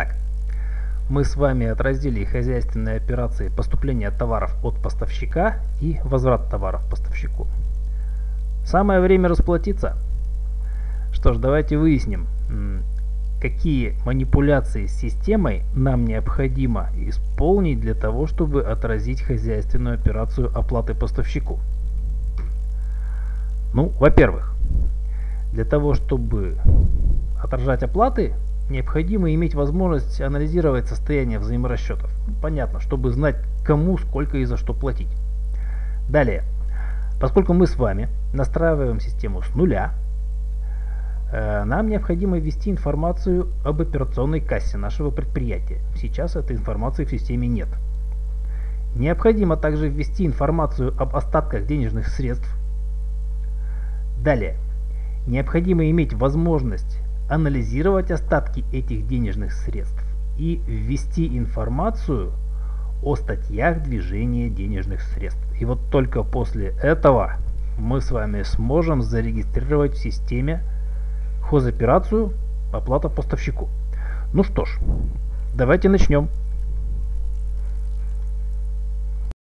Так, мы с вами отразили хозяйственные операции поступления товаров от поставщика и возврат товаров поставщику. Самое время расплатиться. Что ж, давайте выясним, какие манипуляции с системой нам необходимо исполнить для того, чтобы отразить хозяйственную операцию оплаты поставщику. Ну, во-первых, для того, чтобы отражать оплаты, необходимо иметь возможность анализировать состояние взаиморасчетов. Понятно, чтобы знать, кому, сколько и за что платить. Далее, поскольку мы с вами настраиваем систему с нуля, э, нам необходимо ввести информацию об операционной кассе нашего предприятия. Сейчас этой информации в системе нет. Необходимо также ввести информацию об остатках денежных средств. Далее, необходимо иметь возможность анализировать остатки этих денежных средств и ввести информацию о статьях движения денежных средств. И вот только после этого мы с вами сможем зарегистрировать в системе хозоперацию оплата поставщику. Ну что ж, давайте начнем.